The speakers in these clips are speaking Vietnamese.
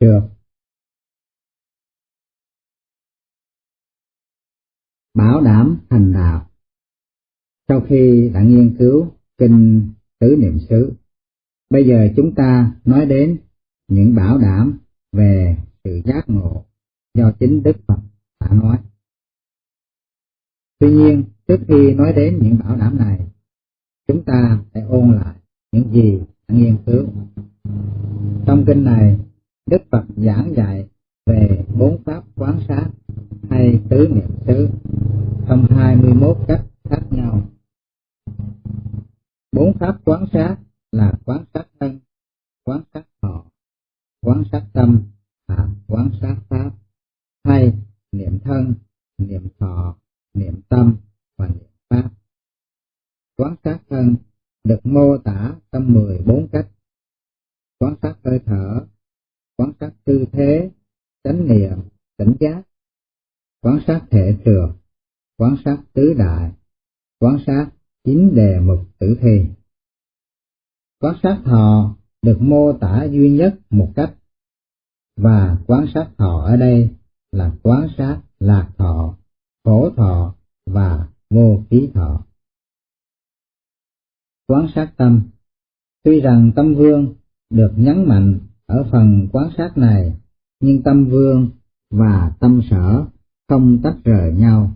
được Bảo đảm thành đạo Sau khi đã nghiên cứu kinh tứ niệm xứ, bây giờ chúng ta nói đến những bảo đảm về sự giác ngộ do chính Đức Phật đã nói. Tuy nhiên, trước khi nói đến những bảo đảm này, chúng ta phải ôn lại những gì đã nghiên cứu. Trong kinh này, Đức Phật giảng dạy về bốn pháp quán sát hay tứ niệm xứ trong 21 cách khác nhau. Bốn pháp quán sát là quán sát thân, quán sát thọ, quán sát tâm và quán sát pháp hay niệm thân, niệm thọ, niệm tâm và niệm pháp. Quán sát thân được mô tả trong 14 cách. Quán sát hơi thở, quan sát tư thế, chánh niệm, tỉnh giác, quan sát thể trường, quan sát tứ đại, quan sát chín đề mục tử thi. quan sát thọ được mô tả duy nhất một cách, và quan sát thọ ở đây là quan sát lạc thọ, khổ thọ và vô ký thọ. Quan sát tâm Tuy rằng tâm vương được nhấn mạnh ở phần quán sát này, nhưng tâm vương và tâm sở không tách rời nhau,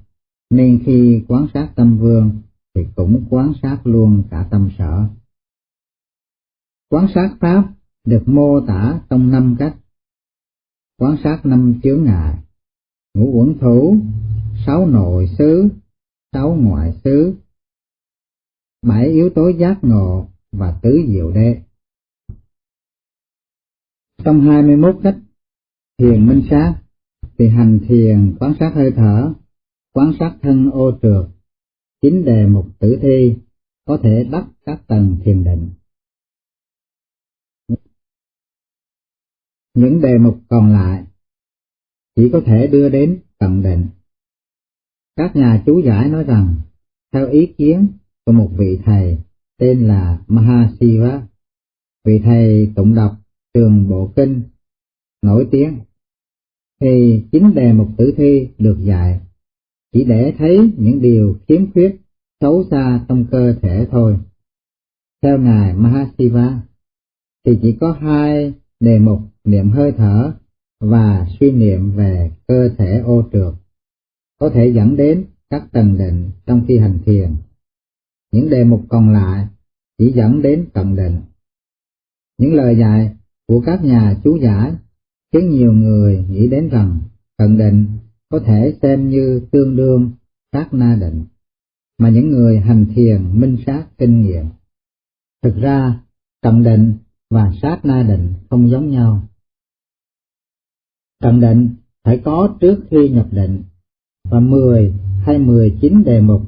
nên khi quán sát tâm vương thì cũng quán sát luôn cả tâm sở. Quán sát pháp được mô tả trong năm cách. Quán sát năm chướng ngại, ngũ uẩn thủ, sáu nội xứ, sáu ngoại xứ, bảy yếu tố giác ngộ và tứ diệu đế. Trong 21 cách thiền minh sát thì hành thiền quan sát hơi thở, quan sát thân ô trượt, chính đề mục tử thi có thể đắc các tầng thiền định. Những đề mục còn lại chỉ có thể đưa đến tận định. Các nhà chú giải nói rằng, theo ý kiến của một vị thầy tên là Mahasiva, vị thầy tụng đọc trường bộ kinh nổi tiếng, thì chính đề mục tử thi được dạy chỉ để thấy những điều khiếm khuyết xấu xa trong cơ thể thôi. Theo Ngài Mahasiva, thì chỉ có hai đề mục niệm hơi thở và suy niệm về cơ thể ô trượt có thể dẫn đến các tầng định trong khi hành thiền. Những đề mục còn lại chỉ dẫn đến tầng định. Những lời dạy của các nhà chú giải khiến nhiều người nghĩ đến rằng cận định có thể xem như tương đương sát na định, mà những người hành thiền minh sát kinh nghiệm. Thực ra, cận định và sát na định không giống nhau. cận định phải có trước khi nhập định, và 10 hay 19 đề mục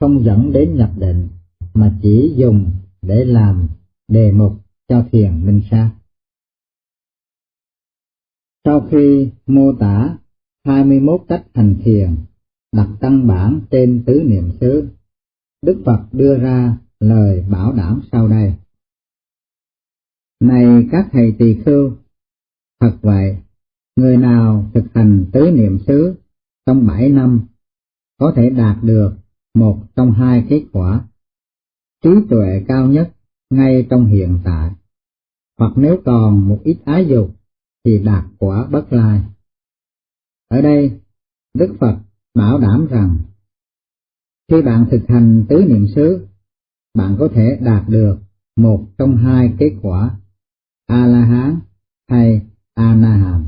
không dẫn đến nhập định, mà chỉ dùng để làm đề mục cho thiền minh sát. Sau khi mô tả 21 cách hành thiền, đặt căn bản trên tứ niệm xứ, Đức Phật đưa ra lời bảo đảm sau đây. Này các thầy tỳ khưu, thật vậy, người nào thực hành tứ niệm xứ trong bảy năm có thể đạt được một trong hai kết quả, trí tuệ cao nhất ngay trong hiện tại, hoặc nếu còn một ít ái dục thì đạt quả bất lai. Ở đây, Đức Phật bảo đảm rằng, khi bạn thực hành tứ niệm xứ, bạn có thể đạt được một trong hai kết quả, A-la-hán hay A-na-hàm.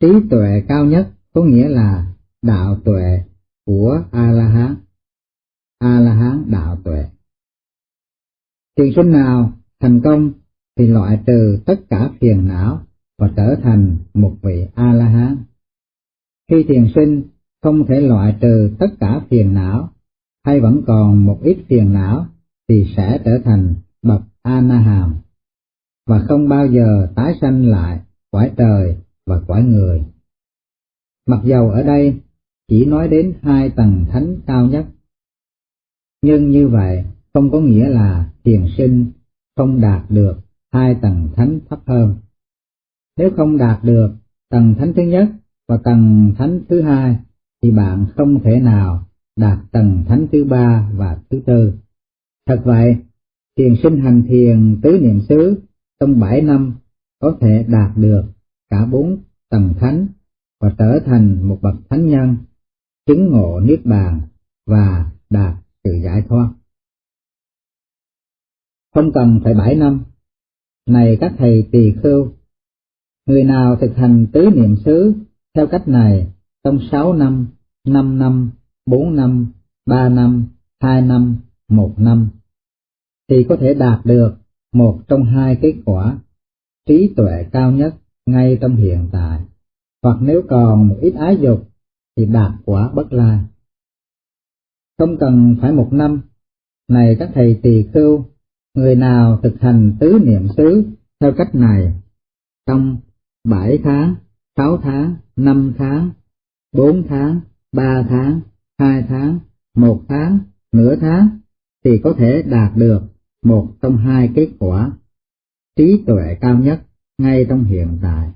Trí tuệ cao nhất có nghĩa là đạo tuệ của A-la-hán. A-la-hán đạo tuệ. Thiền sinh nào thành công thì loại trừ tất cả phiền não và trở thành một vị A-la-hán. Khi thiền sinh không thể loại trừ tất cả phiền não, hay vẫn còn một ít phiền não, thì sẽ trở thành bậc A-na-hàm, và không bao giờ tái sanh lại quải trời và quải người. Mặc dầu ở đây chỉ nói đến hai tầng thánh cao nhất, nhưng như vậy không có nghĩa là thiền sinh không đạt được hai tầng thánh thấp hơn. Nếu không đạt được tầng thánh thứ nhất và tầng thánh thứ hai, thì bạn không thể nào đạt tầng thánh thứ ba và thứ tư. Thật vậy, thiền sinh hành thiền tứ niệm xứ trong bảy năm có thể đạt được cả bốn tầng thánh và trở thành một bậc thánh nhân, chứng ngộ niết bàn và đạt sự giải thoát. Không cần phải bảy năm, này các thầy tỳ khưu, người nào thực hành tứ niệm xứ theo cách này trong sáu năm, năm năm, bốn năm, ba năm, hai năm, một năm, thì có thể đạt được một trong hai kết quả trí tuệ cao nhất ngay trong hiện tại, hoặc nếu còn một ít ái dục thì đạt quả bất lai. Không cần phải một năm, này các thầy tỳ khưu, người nào thực hành tứ niệm xứ theo cách này, trong bảy tháng, sáu tháng, năm tháng, bốn tháng, ba tháng, hai tháng, một tháng, nửa tháng, thì có thể đạt được một trong hai kết quả trí tuệ cao nhất ngay trong hiện tại,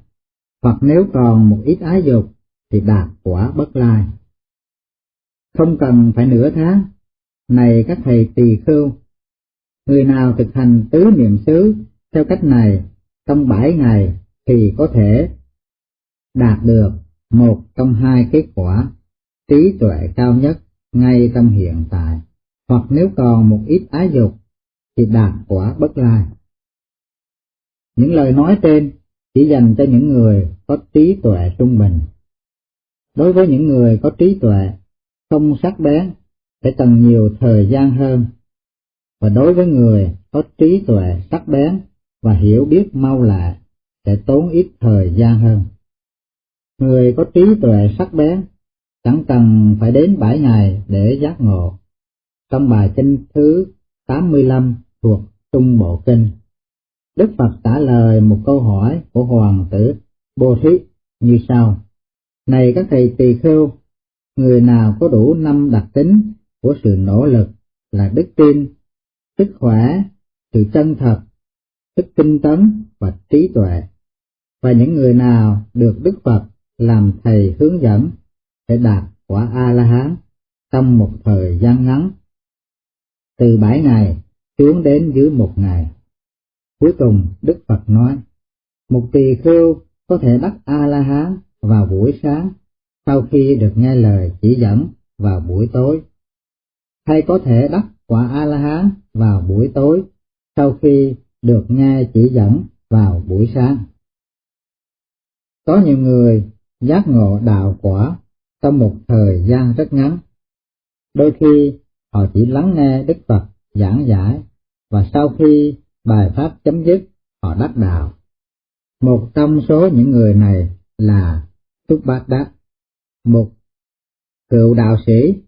hoặc nếu còn một ít ái dục thì đạt quả bất lai. Không cần phải nửa tháng, này các thầy tỳ khưu, người nào thực hành tứ niệm xứ theo cách này trong bảy ngày thì có thể đạt được một trong hai kết quả trí tuệ cao nhất ngay trong hiện tại, hoặc nếu còn một ít ái dục thì đạt quả bất lai. Những lời nói trên chỉ dành cho những người có trí tuệ trung bình. Đối với những người có trí tuệ không sắc bén sẽ cần nhiều thời gian hơn, và đối với người có trí tuệ sắc bén và hiểu biết mau lẹ sẽ tốn ít thời gian hơn. Người có trí tuệ sắc bén chẳng cần phải đến bảy ngày để giác ngộ. Trong bài kinh thứ 85 thuộc Trung Bộ Kinh, Đức Phật trả lời một câu hỏi của Hoàng tử Bồ Thí như sau. Này các thầy tỳ khưu, người nào có đủ năm đặc tính của sự nỗ lực là đức tin, sức khỏe, sự chân thật, sức tinh tấn và trí tuệ, và những người nào được Đức Phật làm thầy hướng dẫn sẽ đạt quả A-la-hán trong một thời gian ngắn, từ bảy ngày xuống đến dưới một ngày. Cuối cùng Đức Phật nói, một tỳ khưu có thể đắc A-la-hán vào buổi sáng sau khi được nghe lời chỉ dẫn vào buổi tối, hay có thể đắc quả A-la-hán vào buổi tối sau khi được nghe chỉ dẫn vào buổi sáng. Có nhiều người giác ngộ đạo quả trong một thời gian rất ngắn. Đôi khi họ chỉ lắng nghe Đức Phật giảng giải và sau khi bài pháp chấm dứt họ đắc đạo. Một trong số những người này là Túc Bát Đát, một cựu đạo sĩ,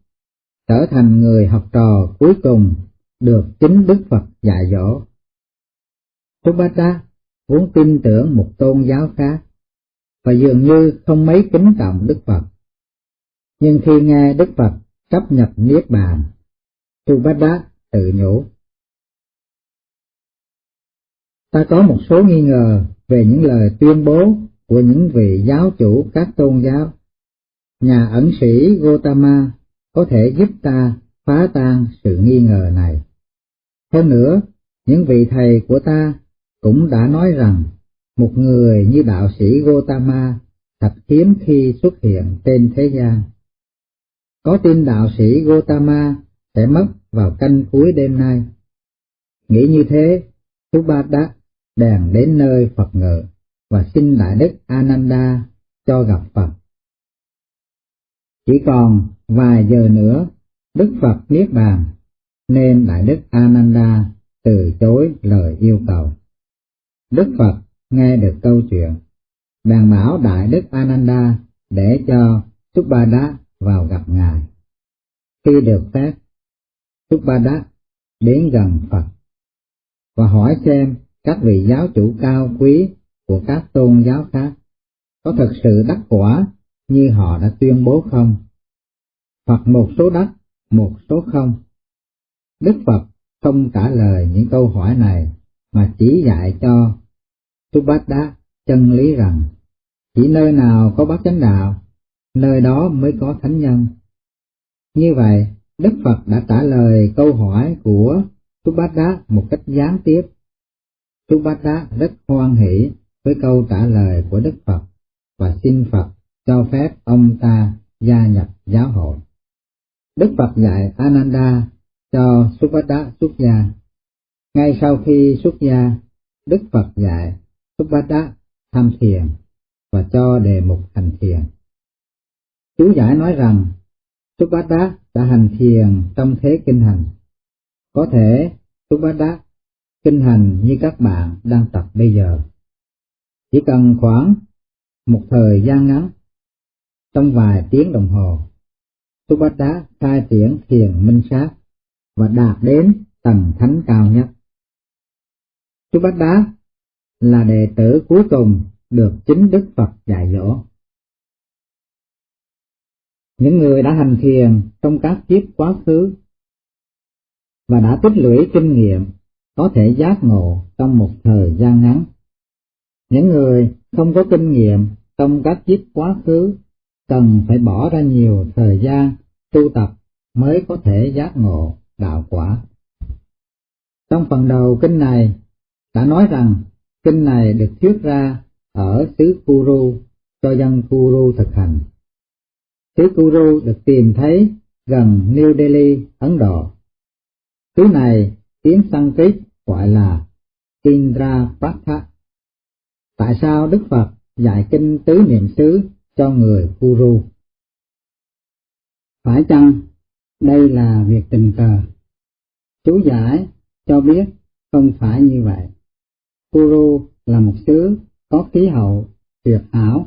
trở thành người học trò cuối cùng được chính Đức Phật dạy dỗ. Túc Bát Đát vốn tin tưởng một tôn giáo khác và dường như không mấy kính trọng Đức Phật. Nhưng khi nghe Đức Phật chấp nhập Niết Bàn, Tu Bát Đát tự nhủ. Ta có một số nghi ngờ về những lời tuyên bố của những vị giáo chủ các tôn giáo. Nhà ẩn sĩ Gotama có thể giúp ta phá tan sự nghi ngờ này. Hơn nữa, những vị thầy của ta cũng đã nói rằng một người như đạo sĩ Gotama thật hiếm khi xuất hiện trên thế gian. Có tin đạo sĩ Gotama sẽ mất vào canh cuối đêm nay. Nghĩ như thế, Subhadra đèn đến nơi Phật ngự và xin Đại Đức Ananda cho gặp Phật. Chỉ còn vài giờ nữa, Đức Phật Niết Bàn, nên Đại Đức Ananda từ chối lời yêu cầu. Đức Phật nghe được câu chuyện, bèn bảo Đại Đức Ananda để cho Subhada vào gặp Ngài. Khi được phép, Subhada đến gần Phật và hỏi xem các vị giáo chủ cao quý của các tôn giáo khác có thực sự đắc quả như họ đã tuyên bố không? Hoặc một số đắc, một số không? Đức Phật không trả lời những câu hỏi này mà chỉ dạy cho Subhadda chân lý rằng chỉ nơi nào có bát chánh đạo, nơi đó mới có thánh nhân. Như vậy, Đức Phật đã trả lời câu hỏi của Subhadda một cách gián tiếp. Subhadda rất hoan hỷ với câu trả lời của Đức Phật và xin Phật cho phép ông ta gia nhập giáo hội. Đức Phật dạy Ananda cho Subhadda xuất gia. Ngay sau khi xuất gia, Đức Phật dạy Subhadda tham thiền và cho đề mục hành thiền. Chú giải nói rằng Subhadda đã hành thiền trong thế kinh hành. Có thể Subhadda kinh hành như các bạn đang tập bây giờ. Chỉ cần khoảng một thời gian ngắn, trong vài tiếng đồng hồ, Subhadda khai triển thiền minh sát và đạt đến tầng thánh cao nhất. Subhadda là đệ tử cuối cùng được chính Đức Phật dạy dỗ. Những người đã hành thiền trong các kiếp quá khứ và đã tích lũy kinh nghiệm có thể giác ngộ trong một thời gian ngắn. Những người không có kinh nghiệm trong các kiếp quá khứ cần phải bỏ ra nhiều thời gian tu tập mới có thể giác ngộ đạo quả. Trong phần đầu kinh này đã nói rằng kinh này được thuyết ra ở xứ Kuru cho dân Kuru thực hành. Xứ Kuru được tìm thấy gần New Delhi, Ấn Độ. Xứ này tiếng Sanskrit gọi là Indrapatha. Tại sao Đức Phật dạy kinh tứ niệm xứ cho người Kuru? Phải chăng đây là việc tình cờ? Chú giải cho biết không phải như vậy. Kuru là một xứ có khí hậu tuyệt hảo,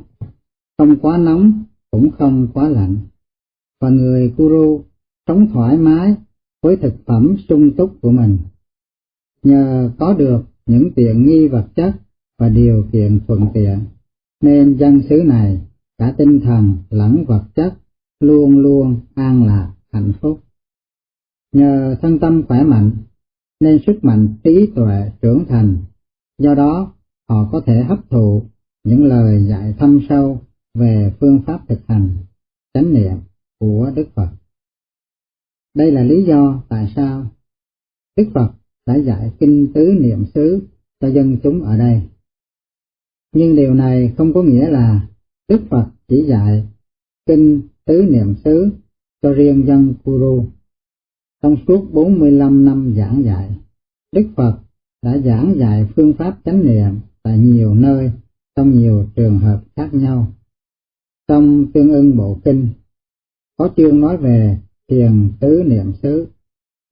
không quá nóng cũng không quá lạnh. Và người Kuru sống thoải mái với thực phẩm sung túc của mình. Nhờ có được những tiện nghi vật chất và điều kiện thuận tiện, nên dân xứ này cả tinh thần lẫn vật chất luôn luôn an lạc, hạnh phúc. Nhờ thân tâm khỏe mạnh, nên sức mạnh trí tuệ trưởng thành, do đó họ có thể hấp thụ những lời dạy thâm sâu về phương pháp thực hành chánh niệm của Đức Phật. Đây là lý do tại sao Đức Phật đã dạy kinh tứ niệm xứ cho dân chúng ở đây. Nhưng điều này không có nghĩa là Đức Phật chỉ dạy kinh tứ niệm xứ cho riêng dân Kuru. Trong suốt 45 năm giảng dạy, Đức Phật đã giảng dạy phương pháp chánh niệm tại nhiều nơi, trong nhiều trường hợp khác nhau. Trong tương ưng bộ kinh, có chương nói về thiền tứ niệm xứ.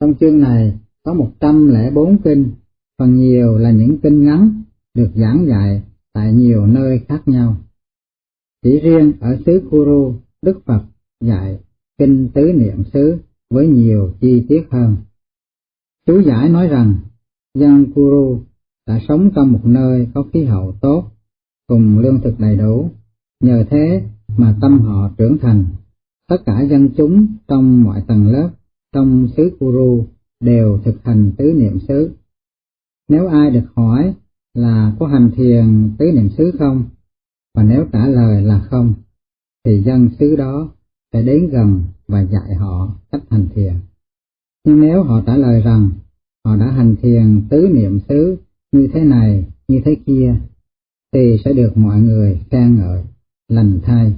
Trong chương này có 104 kinh, phần nhiều là những kinh ngắn được giảng dạy tại nhiều nơi khác nhau. Chỉ riêng ở xứ Kuru, Đức Phật dạy kinh tứ niệm xứ với nhiều chi tiết hơn. Chú giải nói rằng, dân Kuru đã sống trong một nơi có khí hậu tốt, cùng lương thực đầy đủ, nhờ thế mà tâm họ trưởng thành. Tất cả dân chúng trong mọi tầng lớp trong xứ Kuru đều thực hành tứ niệm xứ. Nếu ai được hỏi là có hành thiền tứ niệm xứ không, và nếu trả lời là không, thì dân xứ đó sẽ đến gần và dạy họ cách hành thiền. Nhưng nếu họ trả lời rằng họ đã hành thiền tứ niệm xứ như thế này, như thế kia, thì sẽ được mọi người khen ngợi, lành thay.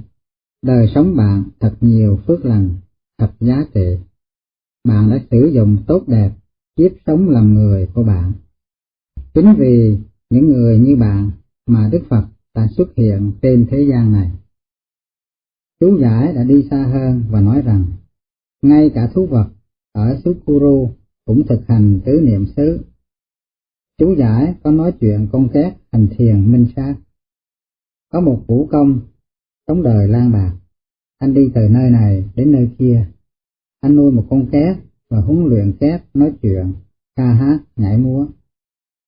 Đời sống bạn thật nhiều phước lành, thật giá trị. Bạn đã sử dụng tốt đẹp kiếp sống làm người của bạn. Chính vì những người như bạn mà Đức Phật đã xuất hiện trên thế gian này. Chú giải đã đi xa hơn và nói rằng, ngay cả thú vật ở xứ Kuru cũng thực hành tứ niệm xứ. Chú giải có nói chuyện con két hành thiền minh sát. Có một vũ công, sống đời lang bạc, anh đi từ nơi này đến nơi kia. Anh nuôi một con két và huấn luyện két nói chuyện, ca hát, nhảy múa.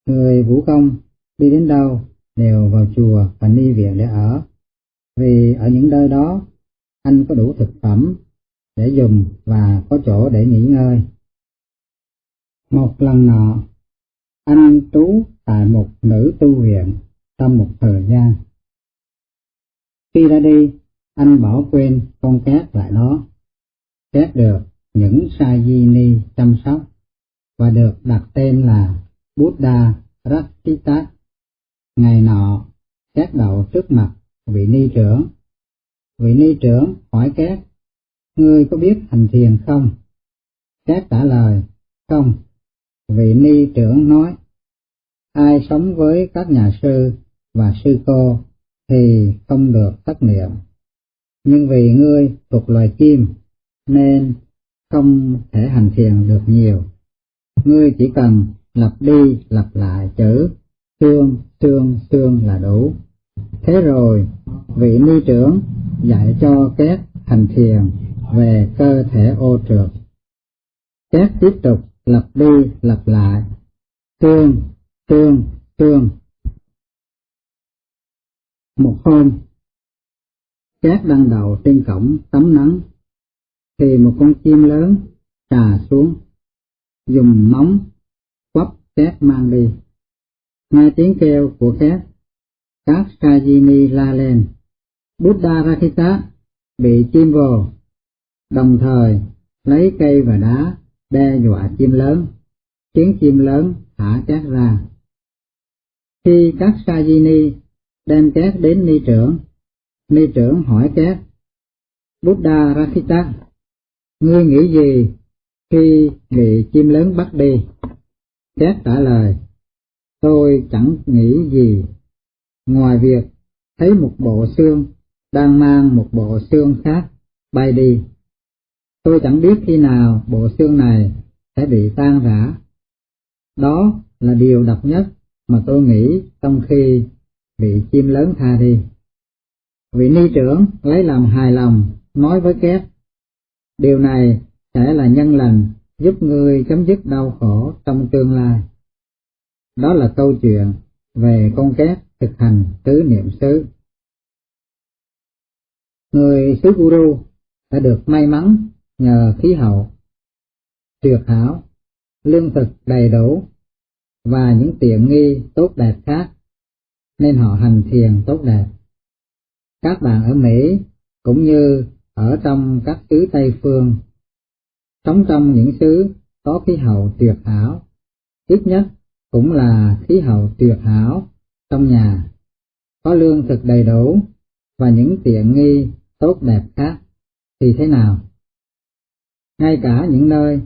Người vũ công đi đến đâu đều vào chùa và ni viện để ở, vì ở những nơi đó anh có đủ thực phẩm để dùng và có chỗ để nghỉ ngơi. Một lần nọ, anh trú tại một nữ tu viện trong một thời gian. Khi ra đi, anh bỏ quên con cát lại đó. Cát được những sa di ni chăm sóc và được đặt tên là Buddha Rattita. Ngày nọ, cát đậu trước mặt vị ni trưởng. Vị ni trưởng hỏi cát, ngươi có biết hành thiền không? Cát trả lời, không. Vị ni trưởng nói, ai sống với các nhà sư và sư cô thì không được thất niệm. Nhưng vì ngươi thuộc loài chim nên không thể hành thiền được nhiều. Ngươi chỉ cần lặp đi lặp lại chữ xương xương xương là đủ. Thế rồi, vị ni trưởng dạy cho các hành thiền về cơ thể ô trượt. Các tiếp tục lặp đi lặp lại. Tương tương tương. Một hôm, cát đang đầu trên cổng tắm nắng, thì một con chim lớn trà xuống, dùng móng quắp cát mang đi. Nghe tiếng kêu của cát, các Kajini la lên, Buddha Rakita bị chim vồ, đồng thời lấy cây và đá đe dọa chim lớn, khiến chim lớn thả cát ra. Khi các Sajini đem cát đến ni trưởng. Ni trưởng hỏi cát, Buddha Rakita, ngươi nghĩ gì khi bị chim lớn bắt đi? Cát trả lời, tôi chẳng nghĩ gì, ngoài việc thấy một bộ xương đang mang một bộ xương khác bay đi. Tôi chẳng biết khi nào bộ xương này sẽ bị tan rã. Đó là điều độc nhất mà tôi nghĩ trong khi bị chim lớn tha đi. Vị ni trưởng lấy làm hài lòng, nói với két, điều này sẽ là nhân lành giúp ngươi chấm dứt đau khổ trong tương lai. Đó là câu chuyện về con két thực hành tứ niệm xứ. Người xứ Guru đã được may mắn nhờ khí hậu tuyệt hảo, lương thực đầy đủ và những tiện nghi tốt đẹp khác nên họ hành thiền tốt đẹp. Các bạn ở Mỹ cũng như ở trong các xứ Tây Phương, sống trong những xứ có khí hậu tuyệt hảo, ít nhất cũng là khí hậu tuyệt hảo trong nhà, có lương thực đầy đủ và những tiện nghi tốt đẹp khác, thì thế nào? Ngay cả những nơi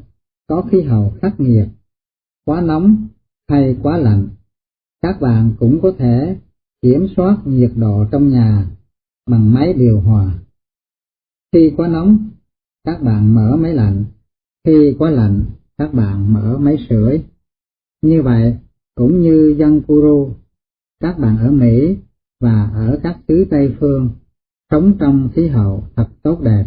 có khí hậu khắc nghiệt, quá nóng hay quá lạnh, các bạn cũng có thể kiểm soát nhiệt độ trong nhà bằng máy điều hòa. Khi quá nóng, các bạn mở máy lạnh, khi quá lạnh, các bạn mở máy sưởi. Như vậy, cũng như dân Kuru, các bạn ở Mỹ và ở các xứ Tây Phương sống trong khí hậu thật tốt đẹp.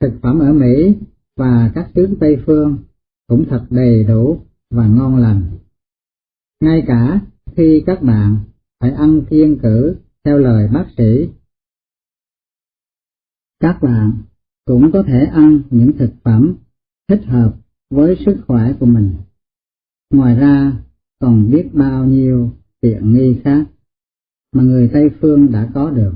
Thực phẩm ở Mỹ và các tướng Tây Phương cũng thật đầy đủ và ngon lành. Ngay cả khi các bạn phải ăn kiêng cử theo lời bác sĩ. Các bạn cũng có thể ăn những thực phẩm thích hợp với sức khỏe của mình. Ngoài ra, còn biết bao nhiêu tiện nghi khác mà người Tây Phương đã có được.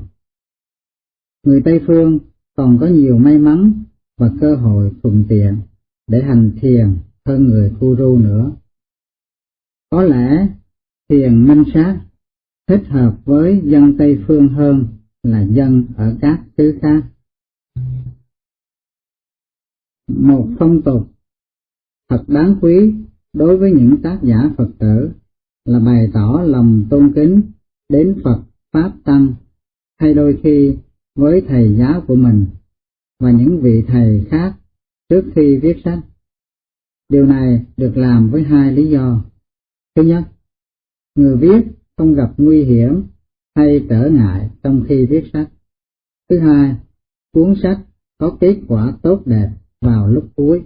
Người Tây Phương còn có nhiều may mắn và cơ hội thuận tiện để hành thiền hơn người Kuru nữa. Có lẽ thiền minh sát thích hợp với dân Tây Phương hơn là dân ở các xứ khác. Một phong tục thật đáng quý đối với những tác giả Phật tử là bày tỏ lòng tôn kính đến Phật Pháp Tăng, hay đôi khi với thầy giáo của mình và những vị thầy khác trước khi viết sách. Điều này được làm với hai lý do. Thứ nhất, người viết không gặp nguy hiểm hay trở ngại trong khi viết sách. Thứ hai, cuốn sách có kết quả tốt đẹp vào lúc cuối.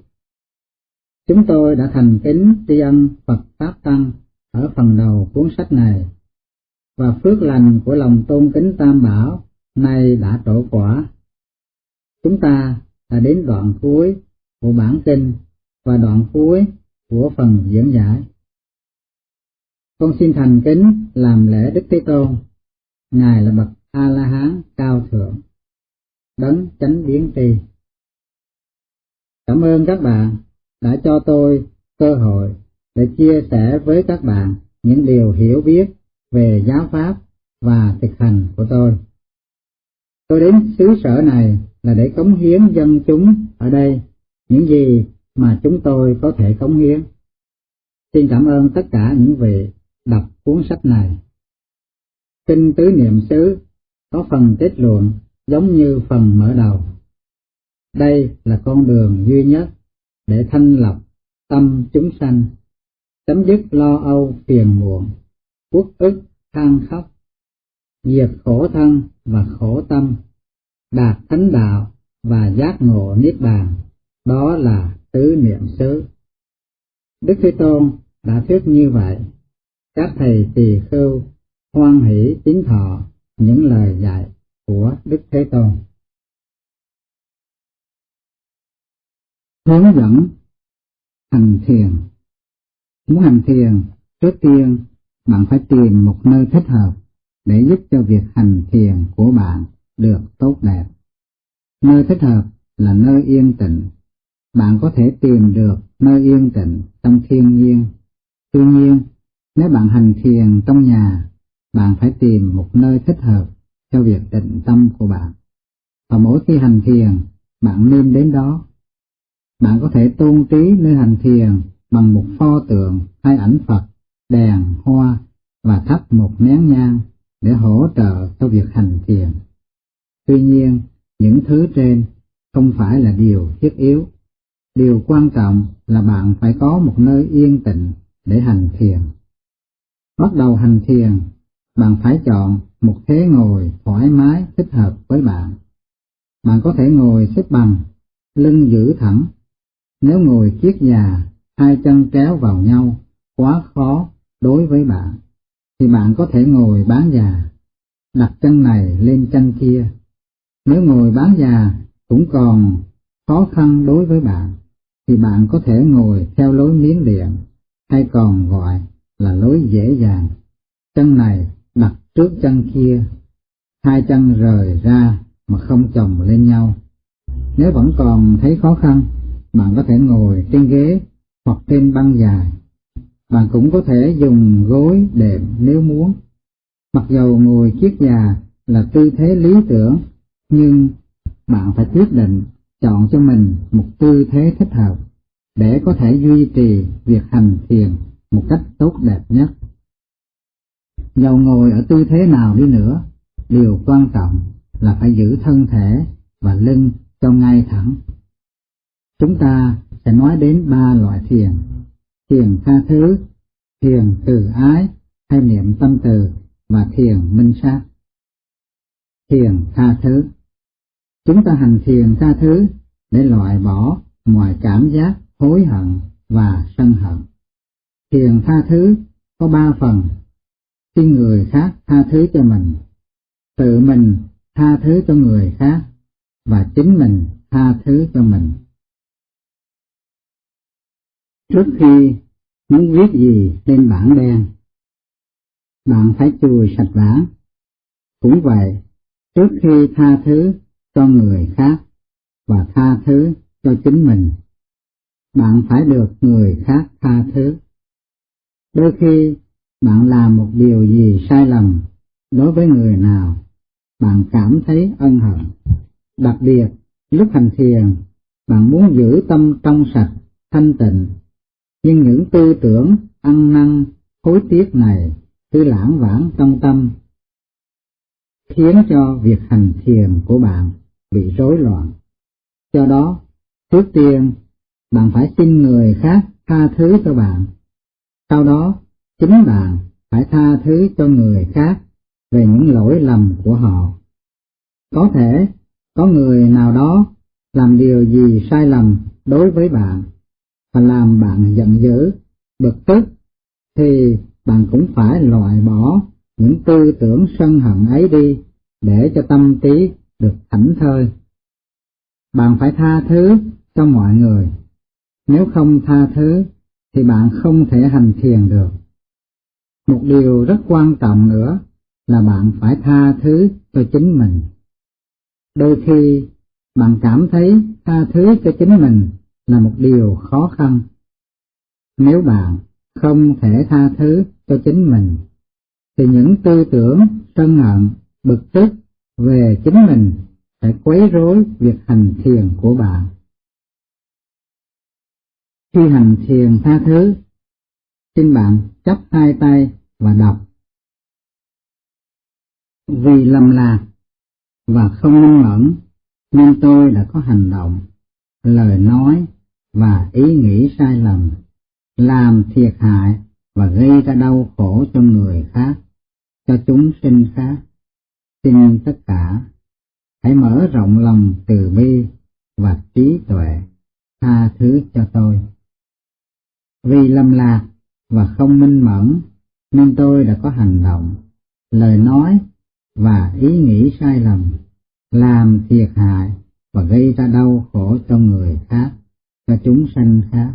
Chúng tôi đã thành kính tri ân Phật Pháp Tăng ở phần đầu cuốn sách này, và phước lành của lòng tôn kính Tam Bảo nay đã trổ quả. Chúng ta đã đến đoạn cuối của bản tin và đoạn cuối của phần diễn giải. Con xin thành kính làm lễ Đức Thế Tôn. Ngài là bậc A La Hán cao thượng, đấng chánh biến tri. Cảm ơn các bạn đã cho tôi cơ hội để chia sẻ với các bạn những điều hiểu biết về giáo pháp và thực hành của tôi. Tôi đến xứ sở này là để cống hiến dân chúng ở đây những gì mà chúng tôi có thể cống hiến. Xin cảm ơn tất cả những vị đọc cuốn sách này. Kinh Tứ Niệm xứ có phần kết luận giống như phần mở đầu. Đây là con đường duy nhất để thanh lọc tâm chúng sanh, chấm dứt lo âu phiền muộn, quốc ức than khóc, diệt khổ thân và khổ tâm, đạt thánh đạo và giác ngộ niết bàn, đó là tứ niệm xứ. Đức Thế Tôn đã thuyết như vậy, các thầy tỳ khưu hoan hỷ tín thọ những lời dạy của Đức Thế Tôn. Hướng dẫn hành thiền Muốn hành thiền, trước tiên bạn phải tìm một nơi thích hợp để giúp cho việc hành thiền của bạn được tốt đẹp. Nơi thích hợp là nơi yên tĩnh. Bạn có thể tìm được nơi yên tĩnh trong thiên nhiên. Tuy nhiên, nếu bạn hành thiền trong nhà, bạn phải tìm một nơi thích hợp cho việc định tâm của bạn. Và mỗi khi hành thiền, bạn nên đến đó. Bạn có thể tôn trí nơi hành thiền bằng một pho tượng hay ảnh Phật, đèn, hoa và thắp một nén nhang để hỗ trợ cho việc hành thiền. Tuy nhiên, những thứ trên không phải là điều thiết yếu. Điều quan trọng là bạn phải có một nơi yên tĩnh để hành thiền. Bắt đầu hành thiền, bạn phải chọn một thế ngồi thoải mái thích hợp với bạn. Bạn có thể ngồi xếp bằng, lưng giữ thẳng. Nếu ngồi kiết già, hai chân kéo vào nhau, quá khó đối với bạn, thì bạn có thể ngồi bán già, đặt chân này lên chân kia. Nếu ngồi bán già cũng còn khó khăn đối với bạn, thì bạn có thể ngồi theo lối miếng điện, hay còn gọi là lối dễ dàng. Chân này đặt trước chân kia, hai chân rời ra mà không chồng lên nhau. Nếu vẫn còn thấy khó khăn, bạn có thể ngồi trên ghế hoặc trên băng dài. Bạn cũng có thể dùng gối đệm nếu muốn. Mặc dầu ngồi kiết già là tư thế lý tưởng, nhưng bạn phải quyết định chọn cho mình một tư thế thích hợp để có thể duy trì việc hành thiền một cách tốt đẹp nhất. Dầu ngồi ở tư thế nào đi nữa, điều quan trọng là phải giữ thân thể và lưng cho ngay thẳng. Chúng ta sẽ nói đến ba loại thiền, thiền tha thứ, thiền từ ái hay niệm tâm từ và thiền minh sát. Thiền tha thứ Chúng ta hành thiền tha thứ để loại bỏ mọi cảm giác hối hận và sân hận. Thiền tha thứ có ba phần, khi người khác tha thứ cho mình, tự mình tha thứ cho người khác, và chính mình tha thứ cho mình. Trước khi muốn viết gì lên bảng đen, bạn phải chùi sạch bảng. Cũng vậy, trước khi tha thứ cho người khác và tha thứ cho chính mình, bạn phải được người khác tha thứ. Đôi khi bạn làm một điều gì sai lầm đối với người nào, bạn cảm thấy ân hận. Đặc biệt, lúc hành thiền, bạn muốn giữ tâm trong sạch, thanh tịnh, nhưng những tư tưởng ăn năn, hối tiếc này cứ lãng vãng trong tâm, khiến cho việc hành thiền của bạn bị rối loạn. Do đó, trước tiên, bạn phải xin người khác tha thứ cho bạn. Sau đó, chính bạn phải tha thứ cho người khác về những lỗi lầm của họ. Có thể có người nào đó làm điều gì sai lầm đối với bạn và làm bạn giận dữ, bực tức, thì bạn cũng phải loại bỏ những tư tưởng sân hận ấy đi để cho tâm trí được thảnh thơi. Bạn phải tha thứ cho mọi người. Nếu không tha thứ thì bạn không thể hành thiền được. Một điều rất quan trọng nữa là bạn phải tha thứ cho chính mình. Đôi khi bạn cảm thấy tha thứ cho chính mình là một điều khó khăn. Nếu bạn không thể tha thứ cho chính mình, thì những tư tưởng sân hận, bực tức về chính mình sẽ quấy rối việc hành thiền của bạn. Khi hành thiền tha thứ, xin bạn chắp hai tay và đọc. Vì lầm lạc và không minh mẫn nên tôi đã có hành động, lời nói và ý nghĩ sai lầm, làm thiệt hại và gây ra đau khổ cho người khác, cho chúng sinh khác. Xin tất cả hãy mở rộng lòng từ bi và trí tuệ, tha thứ cho tôi. Vì lầm lạc và không minh mẫn nên tôi đã có hành động, lời nói và ý nghĩ sai lầm, làm thiệt hại và gây ra đau khổ cho người khác, cho chúng sanh khác.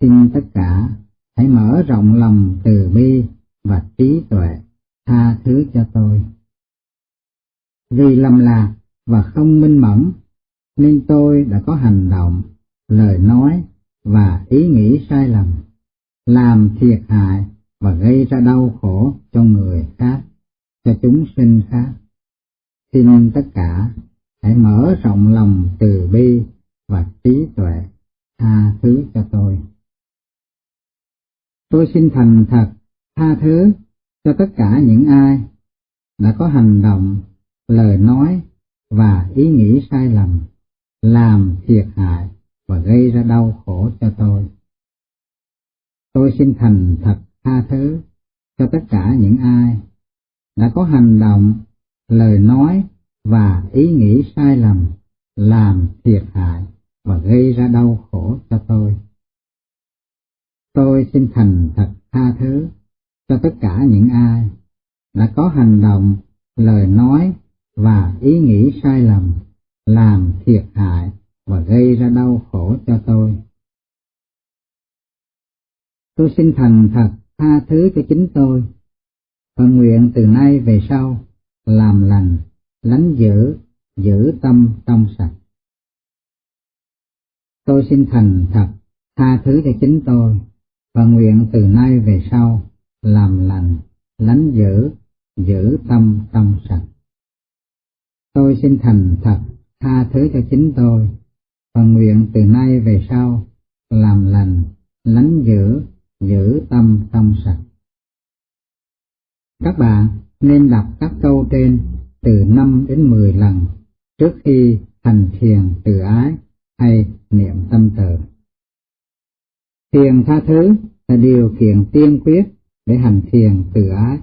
Xin tất cả hãy mở rộng lòng từ bi và trí tuệ, tha thứ cho tôi. Vì lầm lạc và không minh mẫn, nên tôi đã có hành động, lời nói và ý nghĩ sai lầm, làm thiệt hại và gây ra đau khổ cho người khác, cho chúng sinh khác. Xin tất cả hãy mở rộng lòng từ bi và trí tuệ, tha thứ cho tôi. Tôi xin thành thật tha thứ cho tất cả những ai đã có hành động, lời nói và ý nghĩ sai lầm, làm thiệt hại và gây ra đau khổ cho tôi. Tôi xin thành thật tha thứ cho tất cả những ai đã có hành động, lời nói và ý nghĩ sai lầm, làm thiệt hại và gây ra đau khổ cho tôi. Tôi xin thành thật tha thứ cho tất cả những ai đã có hành động, lời nói và ý nghĩ sai lầm, làm thiệt hại và gây ra đau khổ cho tôi. Tôi xin thành thật tha thứ cho chính tôi, và nguyện từ nay về sau làm lành, lánh giữ, giữ tâm trong sạch. Tôi xin thành thật tha thứ cho chính tôi, và nguyện từ nay về sau làm lành, lánh giữ, giữ tâm trong sạch. Tôi xin thành thật tha thứ cho chính tôi, và nguyện từ nay về sau làm lành, lánh giữ, giữ tâm trong sạch. Các bạn nên đọc các câu trên từ 5 đến 10 lần trước khi hành thiền từ ái hay niệm tâm từ. Thiền tha thứ là điều kiện tiên quyết để hành thiền từ ái.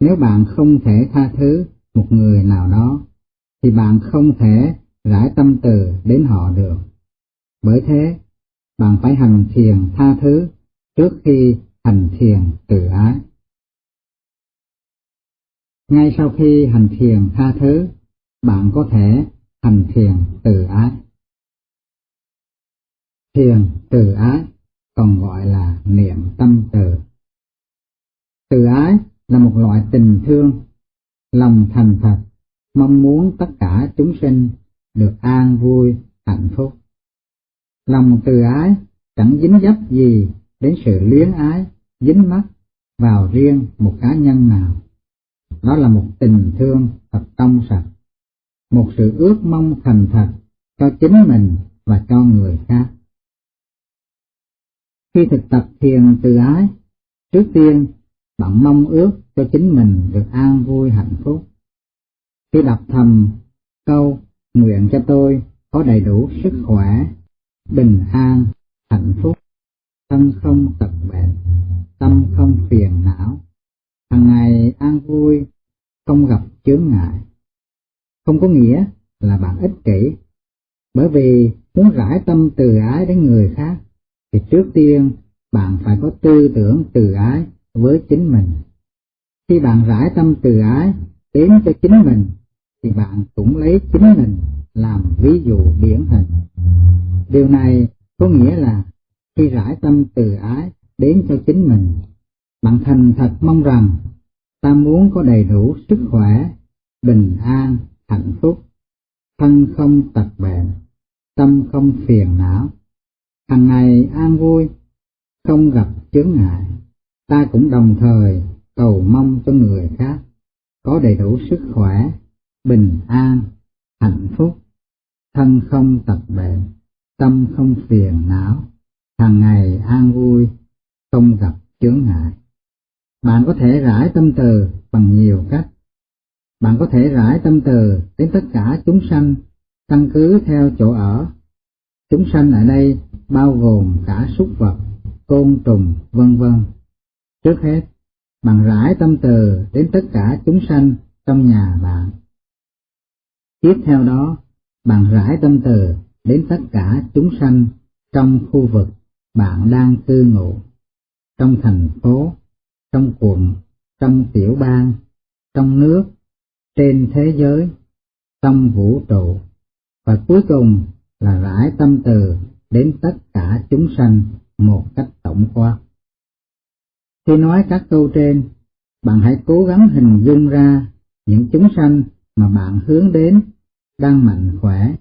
Nếu bạn không thể tha thứ một người nào đó, thì bạn không thể rải tâm từ đến họ được. Bởi thế, bạn phải hành thiền tha thứ trước khi hành thiền từ ái. Ngay sau khi hành thiền tha thứ, bạn có thể hành thiền từ ái. Thiền từ ái còn gọi là niệm tâm từ. Từ ái là một loại tình thương, lòng thành thật, mong muốn tất cả chúng sinh được an vui, hạnh phúc. Lòng từ ái chẳng dính dấp gì đến sự luyến ái, dính mắt vào riêng một cá nhân nào. Đó là một tình thương thật trong sạch, một sự ước mong thành thật cho chính mình và cho người khác. Khi thực tập thiền từ ái, trước tiên bạn mong ước cho chính mình được an vui hạnh phúc. Khi đọc thầm câu nguyện cho tôi có đầy đủ sức khỏe, bình an, hạnh phúc, thân không tật bệnh, tâm không phiền não, hàng ngày an vui, không gặp chướng ngại. Không có nghĩa là bạn ích kỷ, bởi vì muốn rải tâm từ ái đến người khác, thì trước tiên bạn phải có tư tưởng từ ái với chính mình. Khi bạn rải tâm từ ái đến cho chính mình, thì bạn cũng lấy chính mình làm ví dụ điển hình. Điều này có nghĩa là khi rải tâm từ ái đến cho chính mình, Bạn thành thật mong rằng ta muốn có đầy đủ sức khỏe, bình an, hạnh phúc, thân không tật bệnh, tâm không phiền não, Thành ngày an vui, không gặp chướng ngại. Ta cũng đồng thời cầu mong cho người khác có đầy đủ sức khỏe, bình an, hạnh phúc, thân không tật bệnh, tâm không phiền não, hàng ngày an vui, không gặp chướng ngại. Bạn có thể rải tâm từ bằng nhiều cách. Bạn có thể rải tâm từ đến tất cả chúng sanh, căn cứ theo chỗ ở. Chúng sanh ở đây bao gồm cả súc vật, côn trùng, vân vân. Trước hết, bạn rải tâm từ đến tất cả chúng sanh trong nhà bạn. Tiếp theo đó, bạn rải tâm từ đến tất cả chúng sanh trong khu vực bạn đang cư ngụ, trong thành phố, trong quận, trong tiểu bang, trong nước, trên thế giới, trong vũ trụ, và cuối cùng là rải tâm từ đến tất cả chúng sanh một cách tổng quát. Khi nói các câu trên, bạn hãy cố gắng hình dung ra những chúng sanh mà bạn hướng đến đang mạnh khỏe,